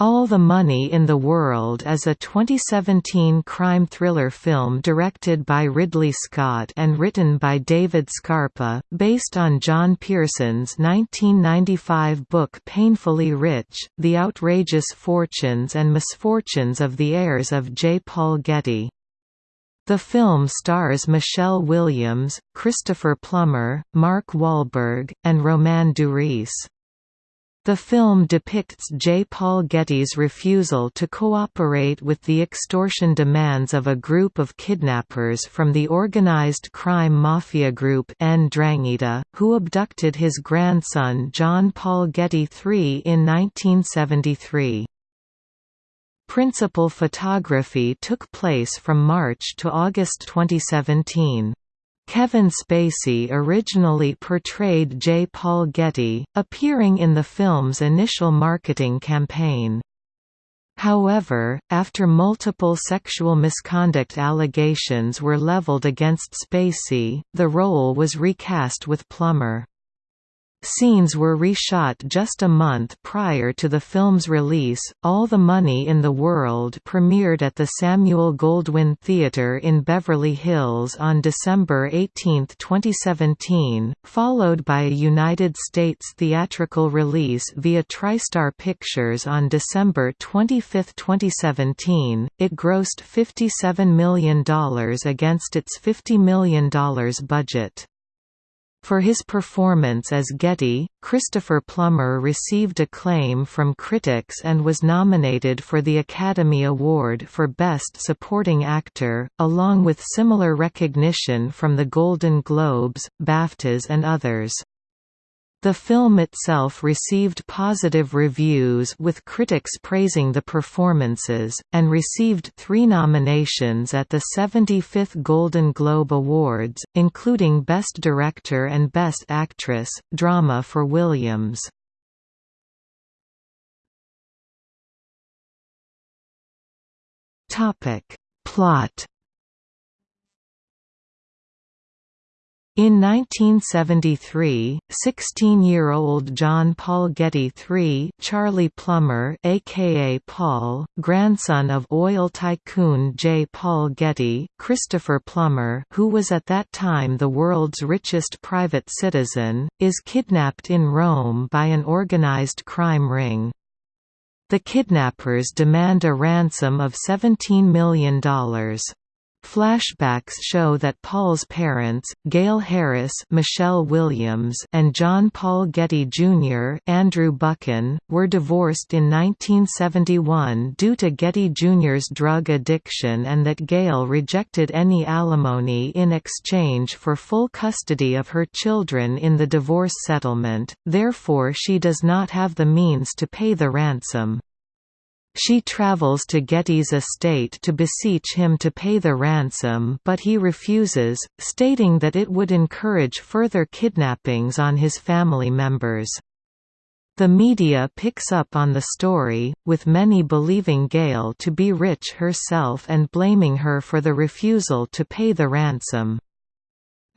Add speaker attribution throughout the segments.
Speaker 1: All the Money in the World is a 2017 crime thriller film directed by Ridley Scott and written by David Scarpa, based on John Pearson's 1995 book Painfully Rich, The Outrageous Fortunes and Misfortunes of the Heirs of J. Paul Getty. The film stars Michelle Williams, Christopher Plummer, Mark Wahlberg, and Romain Duris. The film depicts J. Paul Getty's refusal to cooperate with the extortion demands of a group of kidnappers from the organized crime mafia group Ndrangheta, who abducted his grandson John Paul Getty III in 1973. Principal photography took place from March to August 2017. Kevin Spacey originally portrayed J. Paul Getty, appearing in the film's initial marketing campaign. However, after multiple sexual misconduct allegations were leveled against Spacey, the role was recast with Plummer. Scenes were reshot just a month prior to the film's release. All the Money in the World premiered at the Samuel Goldwyn Theatre in Beverly Hills on December 18, 2017, followed by a United States theatrical release via TriStar Pictures on December 25, 2017. It grossed $57 million against its $50 million budget. For his performance as Getty, Christopher Plummer received acclaim from critics and was nominated for the Academy Award for Best Supporting Actor, along with similar recognition from the Golden Globes, BAFTAs and others. The film itself received positive reviews with critics praising the performances, and received three nominations at the 75th Golden Globe Awards, including Best Director and Best Actress, Drama for Williams. Plot In 1973, 16-year-old John Paul Getty III Charlie Plummer aka Paul, grandson of oil tycoon J. Paul Getty Christopher Plummer who was at that time the world's richest private citizen, is kidnapped in Rome by an organized crime ring. The kidnappers demand a ransom of $17 million. Flashbacks show that Paul's parents, Gail Harris Michelle Williams and John Paul Getty Jr. Andrew Buchan, were divorced in 1971 due to Getty Jr.'s drug addiction and that Gail rejected any alimony in exchange for full custody of her children in the divorce settlement, therefore she does not have the means to pay the ransom. She travels to Getty's estate to beseech him to pay the ransom but he refuses, stating that it would encourage further kidnappings on his family members. The media picks up on the story, with many believing Gail to be rich herself and blaming her for the refusal to pay the ransom.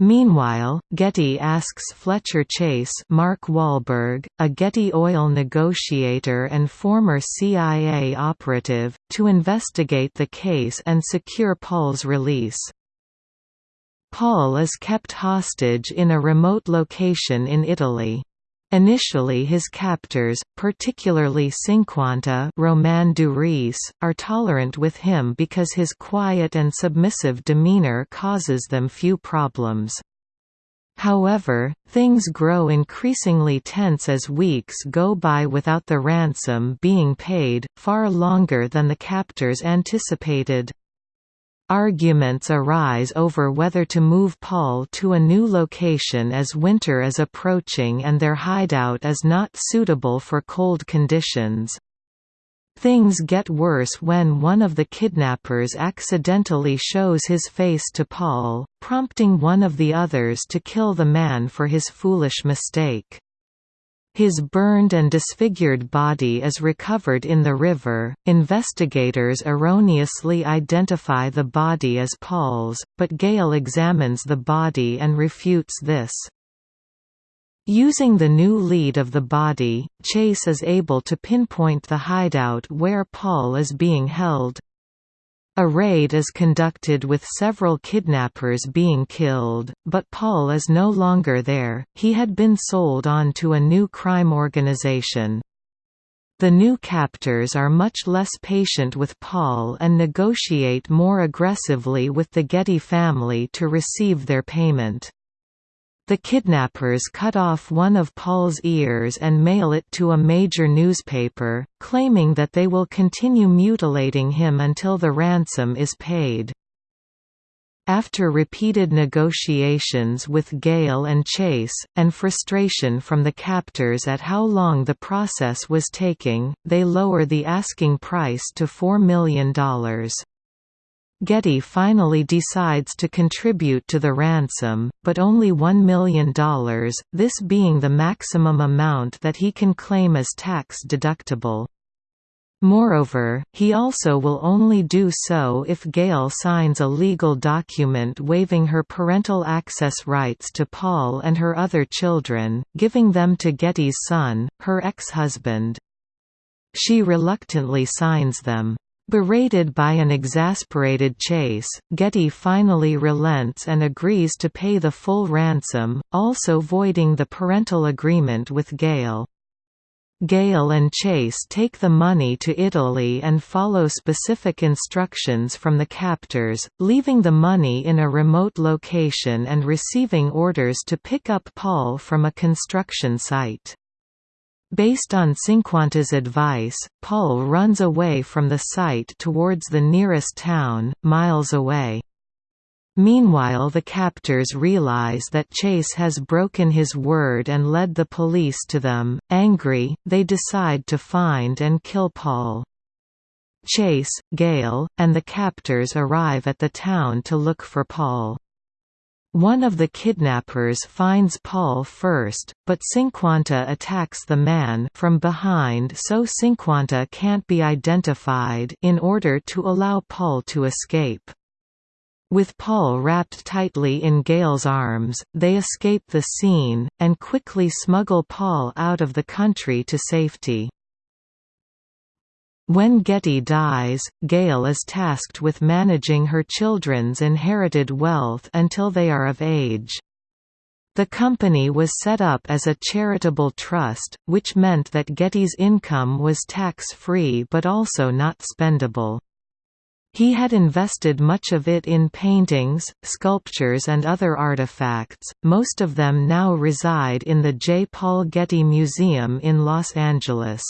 Speaker 1: Meanwhile, Getty asks Fletcher Chase Mark Wahlberg, a Getty Oil negotiator and former CIA operative, to investigate the case and secure Paul's release. Paul is kept hostage in a remote location in Italy. Initially his captors, particularly Cinquanta Romain Duris, are tolerant with him because his quiet and submissive demeanor causes them few problems. However, things grow increasingly tense as weeks go by without the ransom being paid, far longer than the captors anticipated. Arguments arise over whether to move Paul to a new location as winter is approaching and their hideout is not suitable for cold conditions. Things get worse when one of the kidnappers accidentally shows his face to Paul, prompting one of the others to kill the man for his foolish mistake. His burned and disfigured body is recovered in the river. Investigators erroneously identify the body as Paul's, but Gail examines the body and refutes this. Using the new lead of the body, Chase is able to pinpoint the hideout where Paul is being held. A raid is conducted with several kidnappers being killed, but Paul is no longer there, he had been sold on to a new crime organization. The new captors are much less patient with Paul and negotiate more aggressively with the Getty family to receive their payment. The kidnappers cut off one of Paul's ears and mail it to a major newspaper, claiming that they will continue mutilating him until the ransom is paid. After repeated negotiations with Gail and Chase, and frustration from the captors at how long the process was taking, they lower the asking price to $4 million. Getty finally decides to contribute to the ransom, but only $1 million, this being the maximum amount that he can claim as tax deductible. Moreover, he also will only do so if Gail signs a legal document waiving her parental access rights to Paul and her other children, giving them to Getty's son, her ex-husband. She reluctantly signs them. Berated by an exasperated Chase, Getty finally relents and agrees to pay the full ransom, also voiding the parental agreement with Gail. Gail and Chase take the money to Italy and follow specific instructions from the captors, leaving the money in a remote location and receiving orders to pick up Paul from a construction site. Based on Cinquanta's advice, Paul runs away from the site towards the nearest town, miles away. Meanwhile the captors realize that Chase has broken his word and led the police to them. Angry, they decide to find and kill Paul. Chase, Gail, and the captors arrive at the town to look for Paul. One of the kidnappers finds Paul first, but Cinquanta attacks the man from behind so Cinquanta can't be identified in order to allow Paul to escape. With Paul wrapped tightly in Gail's arms, they escape the scene, and quickly smuggle Paul out of the country to safety. When Getty dies, Gail is tasked with managing her children's inherited wealth until they are of age. The company was set up as a charitable trust, which meant that Getty's income was tax-free but also not spendable. He had invested much of it in paintings, sculptures and other artifacts, most of them now reside in the J. Paul Getty Museum in Los Angeles.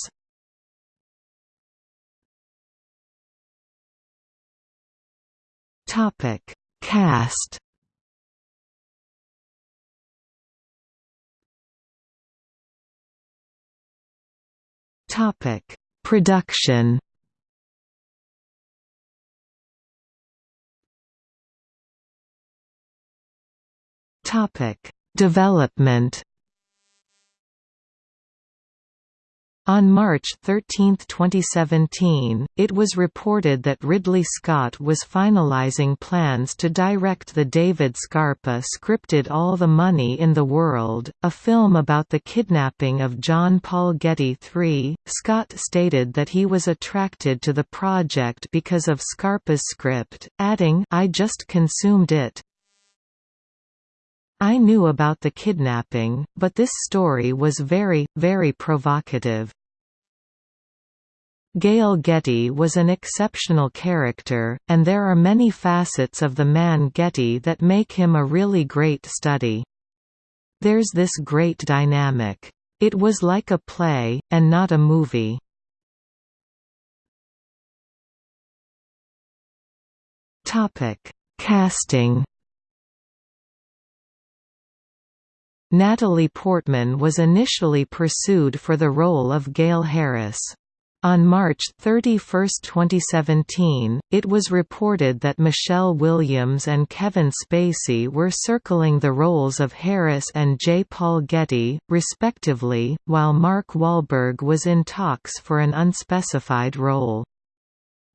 Speaker 1: Topic: Cast. Topic: Production. Topic: Development. On March 13, 2017, it was reported that Ridley Scott was finalizing plans to direct the David Scarpa scripted All the Money in the World, a film about the kidnapping of John Paul Getty III. Scott stated that he was attracted to the project because of Scarpa's script, adding, I just consumed it, I knew about the kidnapping, but this story was very, very provocative. Gail Getty was an exceptional character, and there are many facets of the man Getty that make him a really great study. There's this great dynamic. It was like a play, and not a movie. Casting Natalie Portman was initially pursued for the role of Gail Harris. On March 31, 2017, it was reported that Michelle Williams and Kevin Spacey were circling the roles of Harris and J. Paul Getty, respectively, while Mark Wahlberg was in talks for an unspecified role.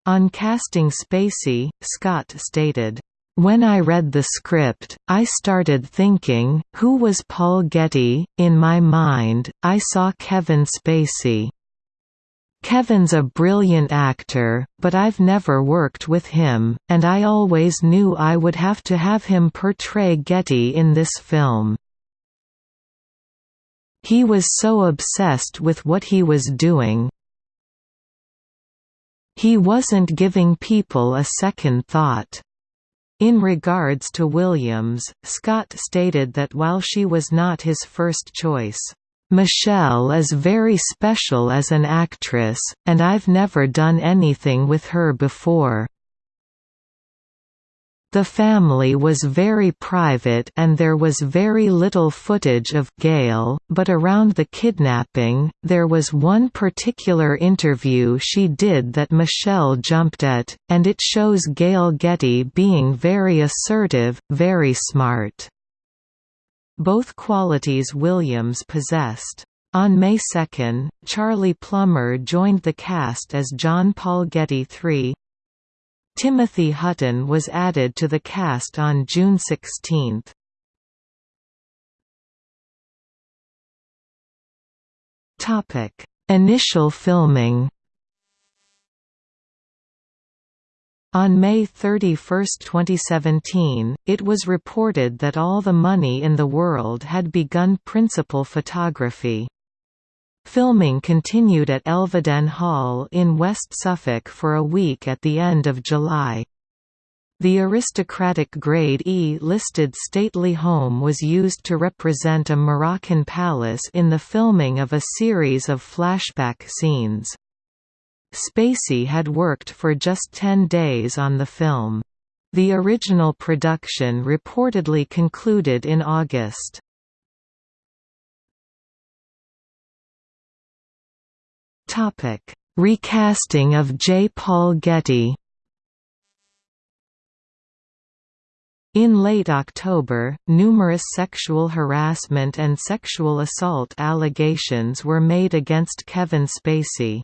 Speaker 1: On casting Spacey, Scott stated, When I read the script, I started thinking, who was Paul Getty? In my mind, I saw Kevin Spacey. Kevin's a brilliant actor, but I've never worked with him, and I always knew I would have to have him portray Getty in this film. He was so obsessed with what he was doing. He wasn't giving people a second thought. In regards to Williams, Scott stated that while she was not his first choice, "...Michelle is very special as an actress, and I've never done anything with her before." The family was very private and there was very little footage of Gail, but around the kidnapping, there was one particular interview she did that Michelle jumped at, and it shows Gail Getty being very assertive, very smart. Both qualities Williams possessed. On May 2, Charlie Plummer joined the cast as John Paul Getty III, Timothy Hutton was added to the cast on June 16. Initial filming On May 31, 2017, it was reported that all the money in the world had begun principal photography. Filming continued at Elveden Hall in West Suffolk for a week at the end of July. The aristocratic Grade E listed stately home was used to represent a Moroccan palace in the filming of a series of flashback scenes. Spacey had worked for just 10 days on the film. The original production reportedly concluded in August. Topic: Recasting of J. Paul Getty. In late October, numerous sexual harassment and sexual assault allegations were made against Kevin Spacey.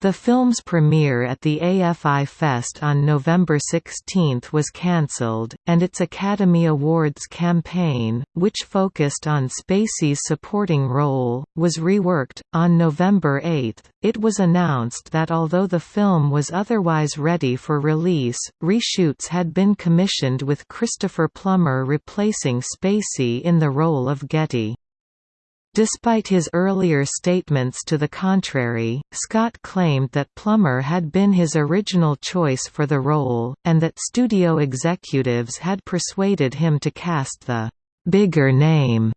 Speaker 1: The film's premiere at the AFI Fest on November 16 was cancelled, and its Academy Awards campaign, which focused on Spacey's supporting role, was reworked. On November 8, it was announced that although the film was otherwise ready for release, reshoots had been commissioned with Christopher Plummer replacing Spacey in the role of Getty. Despite his earlier statements to the contrary, Scott claimed that Plummer had been his original choice for the role, and that studio executives had persuaded him to cast the «bigger name»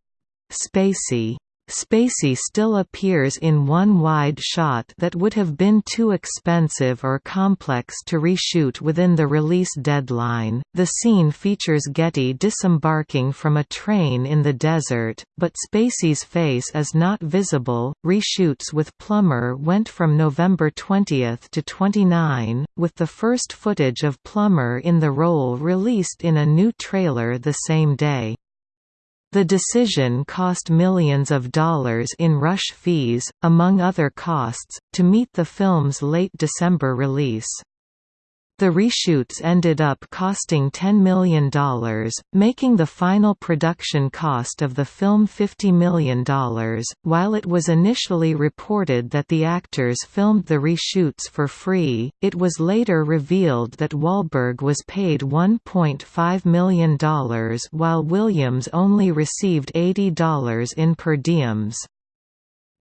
Speaker 1: Spacey. Spacey still appears in one wide shot that would have been too expensive or complex to reshoot within the release deadline. The scene features Getty disembarking from a train in the desert, but Spacey's face is not visible. Reshoots with Plummer went from November 20 to 29, with the first footage of Plummer in the role released in a new trailer the same day. The decision cost millions of dollars in rush fees, among other costs, to meet the film's late December release. The reshoots ended up costing $10 million, making the final production cost of the film $50 million. While it was initially reported that the actors filmed the reshoots for free, it was later revealed that Wahlberg was paid $1.5 million while Williams only received $80 in per diems.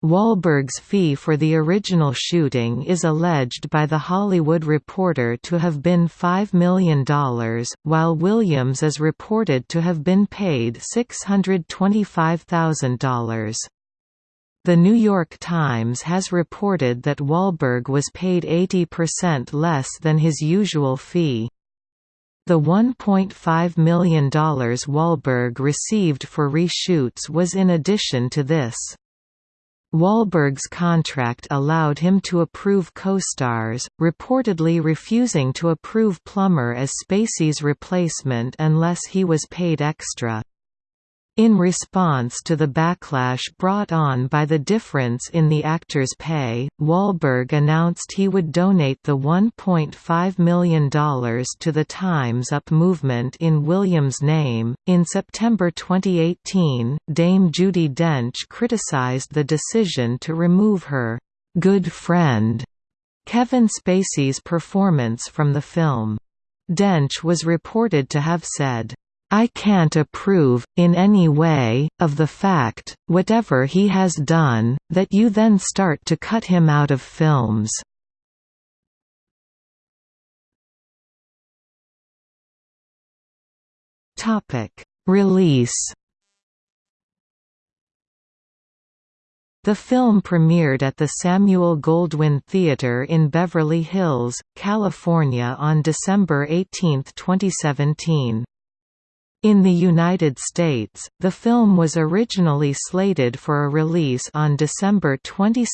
Speaker 1: Wahlberg's fee for the original shooting is alleged by The Hollywood Reporter to have been $5 million, while Williams is reported to have been paid $625,000. The New York Times has reported that Wahlberg was paid 80% less than his usual fee. The $1.5 million Wahlberg received for reshoots was in addition to this. Wahlberg's contract allowed him to approve co-stars, reportedly refusing to approve Plummer as Spacey's replacement unless he was paid extra. In response to the backlash brought on by the difference in the actor's pay, Wahlberg announced he would donate the $1.5 million to the Time's Up movement in Williams' name. In September 2018, Dame Judi Dench criticized the decision to remove her good friend Kevin Spacey's performance from the film. Dench was reported to have said, I can't approve, in any way, of the fact, whatever he has done, that you then start to cut him out of films. Release The film premiered at the Samuel Goldwyn Theatre in Beverly Hills, California on December 18, 2017. In the United States, the film was originally slated for a release on December 22,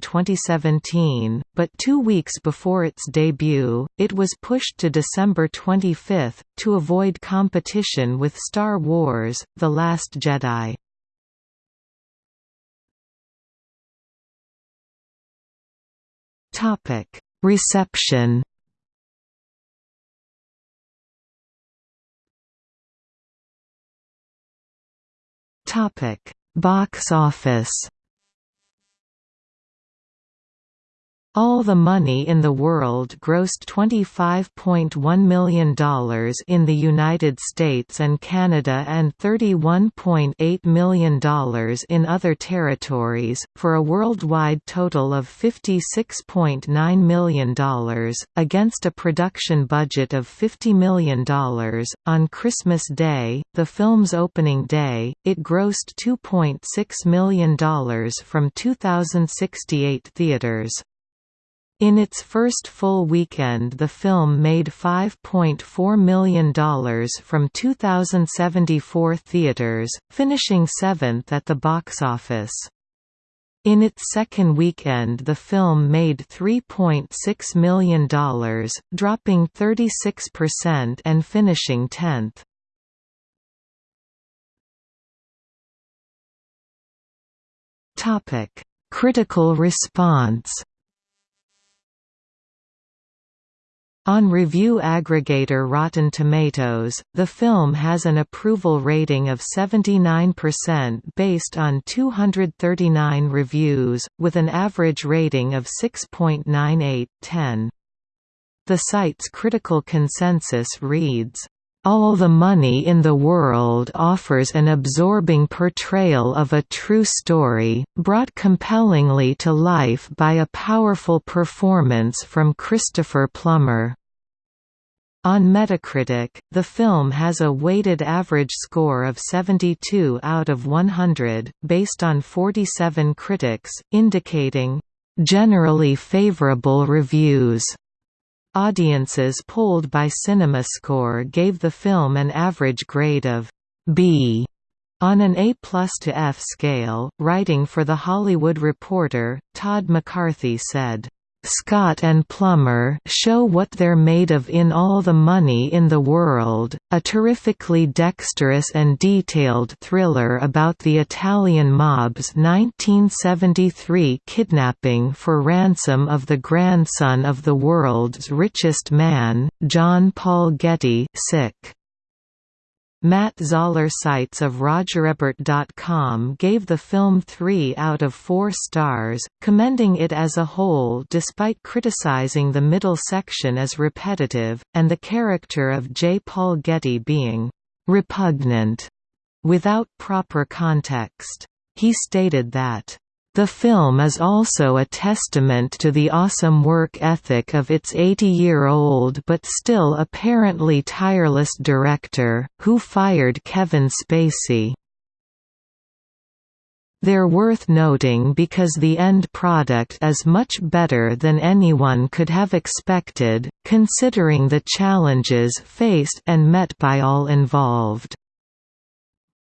Speaker 1: 2017, but two weeks before its debut, it was pushed to December 25, to avoid competition with Star Wars – The Last Jedi. Reception Topic: Box office. All the Money in the World grossed $25.1 million in the United States and Canada and $31.8 million in other territories, for a worldwide total of $56.9 million, against a production budget of $50 million. On Christmas Day, the film's opening day, it grossed $2.6 million from 2,068 theaters. In its first full weekend the film made $5.4 million from 2,074 theaters, finishing seventh at the box office. In its second weekend the film made $3.6 million, dropping 36% and finishing 10th. Critical response On review aggregator Rotten Tomatoes, the film has an approval rating of 79% based on 239 reviews, with an average rating of 6.98/10. The site's critical consensus reads, all the Money in the World offers an absorbing portrayal of a true story, brought compellingly to life by a powerful performance from Christopher Plummer. On Metacritic, the film has a weighted average score of 72 out of 100, based on 47 critics, indicating, "...generally favorable reviews." Audiences polled by CinemaScore gave the film an average grade of B on an A plus to F scale. Writing for The Hollywood Reporter, Todd McCarthy said, Scott and Plummer show what they're made of in All the Money in the World, a terrifically dexterous and detailed thriller about the Italian mob's 1973 kidnapping for ransom of the grandson of the world's richest man, John Paul Getty sick. Matt Zoller Seitz of RogerEbert.com gave the film 3 out of 4 stars, commending it as a whole despite criticizing the middle section as repetitive, and the character of J. Paul Getty being «repugnant» without proper context. He stated that the film is also a testament to the awesome work ethic of its 80-year-old but still apparently tireless director, who fired Kevin Spacey. They're worth noting because the end product is much better than anyone could have expected, considering the challenges faced and met by all involved.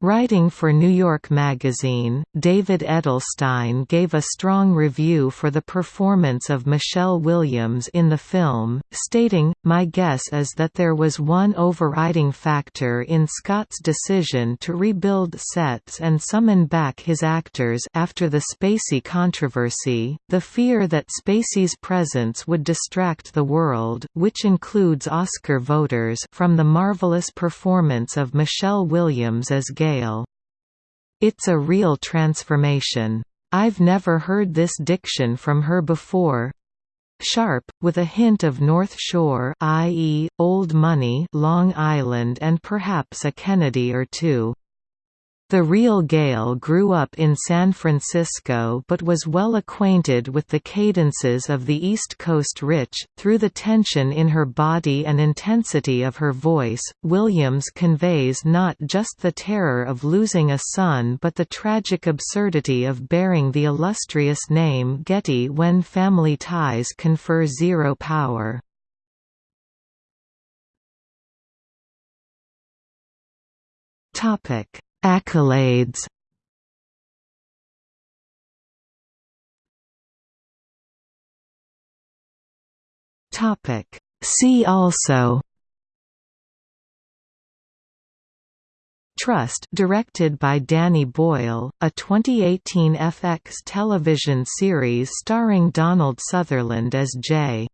Speaker 1: Writing for New York Magazine, David Edelstein gave a strong review for the performance of Michelle Williams in the film, stating, My guess is that there was one overriding factor in Scott's decision to rebuild sets and summon back his actors after the Spacey controversy, the fear that Spacey's presence would distract the world which includes Oscar voters from the marvelous performance of Michelle Williams as Gay it's a real transformation. I've never heard this diction from her before. Sharp, with a hint of North Shore i.e., Old Money Long Island and perhaps a Kennedy or two. The real Gail grew up in San Francisco but was well acquainted with the cadences of the East Coast rich. Through the tension in her body and intensity of her voice, Williams conveys not just the terror of losing a son but the tragic absurdity of bearing the illustrious name Getty when family ties confer zero power. Topic Accolades. Topic. See also. Trust directed by Danny Boyle, a 2018 FX television series starring Donald Sutherland as J.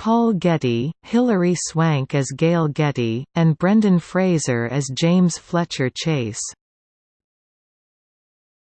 Speaker 1: Paul Getty, Hilary Swank as Gail Getty, and Brendan Fraser as James Fletcher Chase.